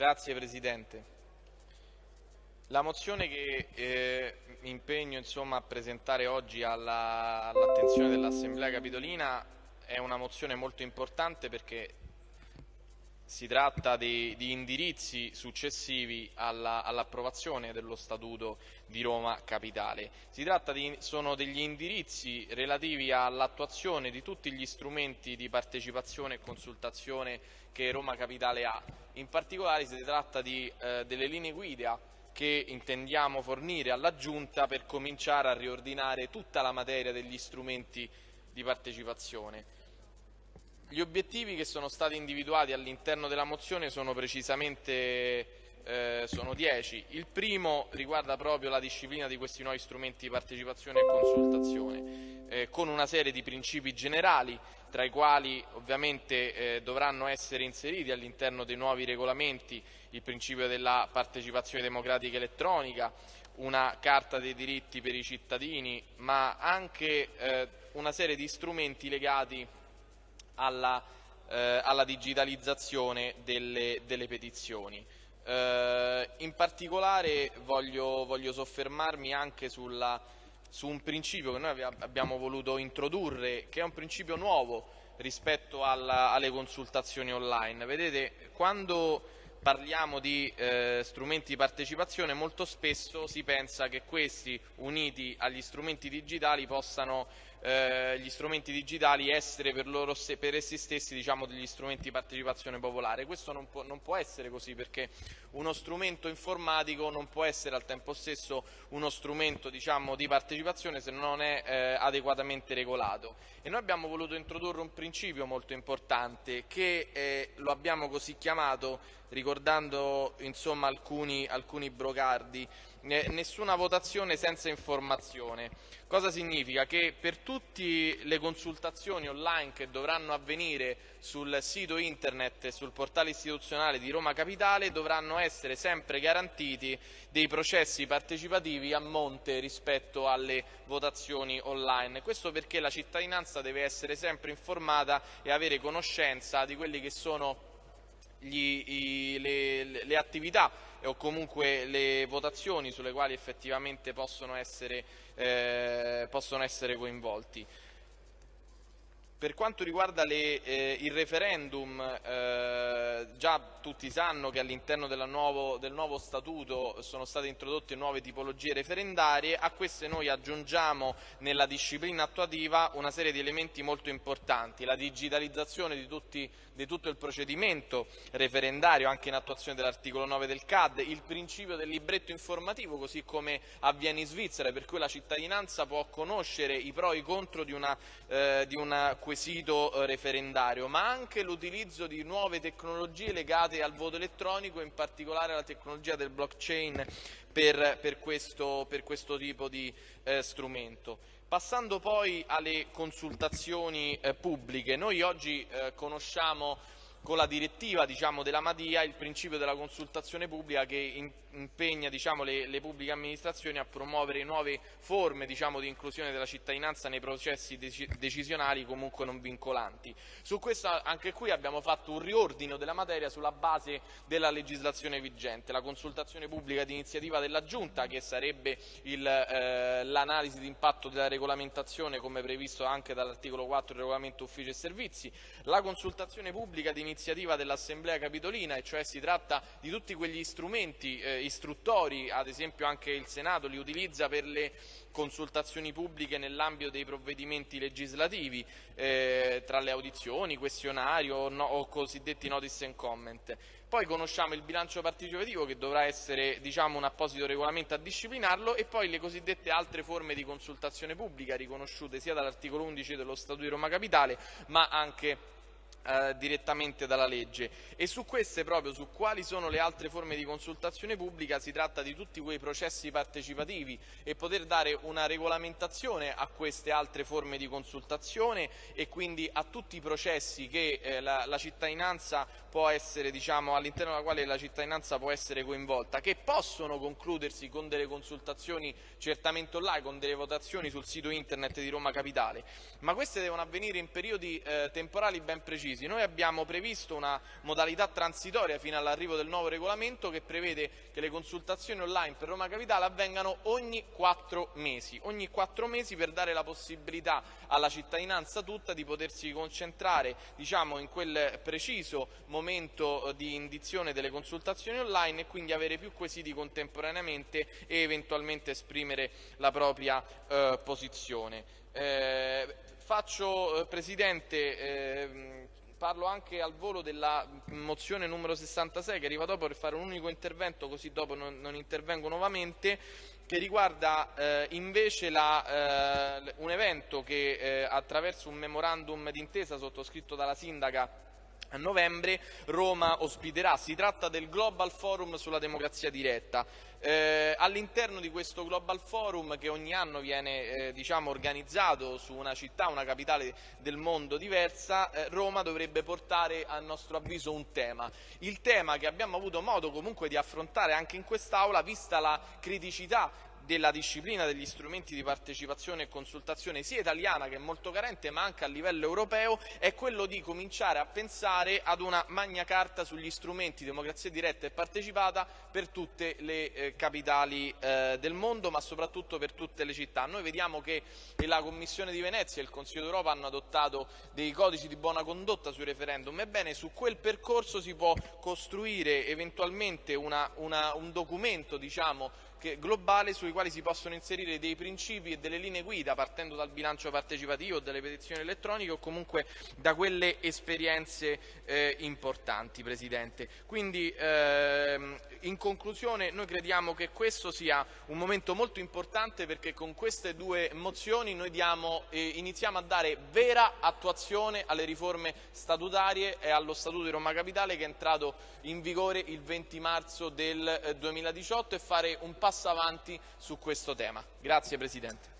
Grazie Presidente. La mozione che eh, mi impegno insomma, a presentare oggi all'attenzione all dell'Assemblea Capitolina è una mozione molto importante perché si tratta di, di indirizzi successivi all'approvazione all dello Statuto di Roma Capitale. Si tratta di, sono degli indirizzi relativi all'attuazione di tutti gli strumenti di partecipazione e consultazione che Roma Capitale ha. In particolare si tratta di, eh, delle linee guida che intendiamo fornire alla Giunta per cominciare a riordinare tutta la materia degli strumenti di partecipazione. Gli obiettivi che sono stati individuati all'interno della mozione sono precisamente eh, sono 10. Il primo riguarda proprio la disciplina di questi nuovi strumenti di partecipazione e consultazione, eh, con una serie di principi generali, tra i quali ovviamente eh, dovranno essere inseriti all'interno dei nuovi regolamenti il principio della partecipazione democratica elettronica, una carta dei diritti per i cittadini, ma anche eh, una serie di strumenti legati alla, eh, alla digitalizzazione delle, delle petizioni. Eh, in particolare voglio, voglio soffermarmi anche sulla, su un principio che noi abbiamo voluto introdurre, che è un principio nuovo rispetto alla, alle consultazioni online. Vedete, quando parliamo di eh, strumenti di partecipazione molto spesso si pensa che questi uniti agli strumenti digitali possano eh, gli strumenti digitali essere per, loro, per essi stessi diciamo, degli strumenti di partecipazione popolare. Questo non può, non può, essere così perché uno strumento informatico non può essere al tempo stesso uno strumento diciamo, di partecipazione se non è eh, adeguatamente regolato. E noi abbiamo voluto introdurre un principio molto importante che eh, lo abbiamo così chiamato ricordando insomma, alcuni, alcuni brocardi, nessuna votazione senza informazione. Cosa significa? Che per tutte le consultazioni online che dovranno avvenire sul sito internet e sul portale istituzionale di Roma Capitale dovranno essere sempre garantiti dei processi partecipativi a monte rispetto alle votazioni online. Questo perché la cittadinanza deve essere sempre informata e avere conoscenza di quelli che sono gli, i, le, le, attività o comunque le votazioni sulle quali effettivamente possono essere, eh, possono essere coinvolti. Per quanto riguarda le, eh, il referendum, eh, già tutti sanno che all'interno del nuovo statuto sono state introdotte nuove tipologie referendarie, a queste noi aggiungiamo nella disciplina attuativa una serie di elementi molto importanti, la digitalizzazione di, tutti, di tutto il procedimento referendario anche in attuazione dell'articolo 9 del CAD, il principio del libretto informativo così come avviene in Svizzera per cui la cittadinanza può conoscere i pro e i contro di una, eh, di una quesito eh, referendario, ma anche l'utilizzo di nuove tecnologie legate al voto elettronico, in particolare la tecnologia del blockchain per, per, questo, per questo, tipo di eh, strumento. Passando poi alle consultazioni eh, pubbliche, noi oggi eh, conosciamo con la direttiva diciamo, della Madia il principio della consultazione pubblica che impegna diciamo, le, le, pubbliche amministrazioni a promuovere nuove forme diciamo, di inclusione della cittadinanza nei processi dec decisionali comunque non vincolanti. Su questo anche qui abbiamo fatto un riordino della materia sulla base della legislazione vigente, la consultazione pubblica di iniziativa della Giunta che sarebbe eh, l'analisi di impatto della regolamentazione come previsto anche dall'articolo 4 del regolamento uffici e servizi, la consultazione pubblica di iniziativa dell'Assemblea Capitolina, e cioè si tratta di tutti quegli strumenti eh, istruttori, ad esempio anche il Senato li utilizza per le consultazioni pubbliche nell'ambito dei provvedimenti legislativi, eh, tra le audizioni, questionario o, no, o cosiddetti notice and comment. Poi conosciamo il bilancio partecipativo che dovrà essere diciamo, un apposito regolamento a disciplinarlo e poi le cosiddette altre forme di consultazione pubblica riconosciute sia dall'articolo 11 dello Statuto di Roma Capitale ma anche eh, direttamente dalla legge. E su queste proprio, su quali sono le altre forme di consultazione pubblica, si tratta di tutti quei processi partecipativi e poter dare una regolamentazione a queste altre forme di consultazione e quindi a tutti i processi che eh, la, la, cittadinanza può essere, diciamo, all'interno della quale la cittadinanza può essere coinvolta, che possono concludersi con delle consultazioni certamente online, con delle votazioni sul sito internet di Roma Capitale, ma queste devono avvenire in periodi eh, temporali ben precisi precisi. Noi abbiamo previsto una modalità transitoria fino all'arrivo del nuovo regolamento che prevede che le consultazioni online per Roma Capitale avvengano ogni quattro mesi, ogni quattro mesi per dare la possibilità alla cittadinanza tutta di potersi concentrare diciamo, in quel preciso momento di indizione delle consultazioni online e quindi avere più quesiti contemporaneamente e eventualmente esprimere la propria eh, posizione. Eh, faccio, eh, eh, parlo anche al volo della mozione numero 66 che arriva dopo per fare un unico intervento così dopo non, non intervengo nuovamente che riguarda eh, invece la, eh, un evento che eh, attraverso un memorandum d'intesa sottoscritto dalla sindaca a novembre Roma ospiterà. Si tratta del Global Forum sulla democrazia diretta. Eh, all'interno di questo Global Forum che ogni anno viene eh, diciamo, organizzato su una città, una capitale del mondo diversa, eh, Roma dovrebbe portare a nostro avviso un tema. Il tema che abbiamo avuto modo comunque di affrontare anche in quest'Aula, vista la criticità della disciplina degli strumenti di partecipazione e consultazione sia italiana che è molto carente ma anche a livello europeo è quello di cominciare a pensare ad una magna carta sugli strumenti democrazia diretta e partecipata per tutte le eh, capitali eh, del mondo ma soprattutto per tutte le città. Noi vediamo che la Commissione di Venezia e il Consiglio d'Europa hanno adottato dei codici di buona condotta sui referendum, ebbene su quel percorso si può costruire eventualmente una, una, un documento diciamo, globale sui quali si possono inserire dei principi e delle linee guida partendo dal bilancio partecipativo, dalle petizioni elettroniche o comunque da quelle esperienze eh, importanti, Presidente. Quindi ehm, in conclusione noi crediamo che questo sia un momento molto importante perché con queste due mozioni noi diamo, eh, iniziamo a dare vera attuazione alle riforme statutarie e allo Statuto di Roma Capitale che è entrato in vigore il 20 marzo del eh, 2018 e fare un passo passo avanti su questo tema. Grazie Presidente.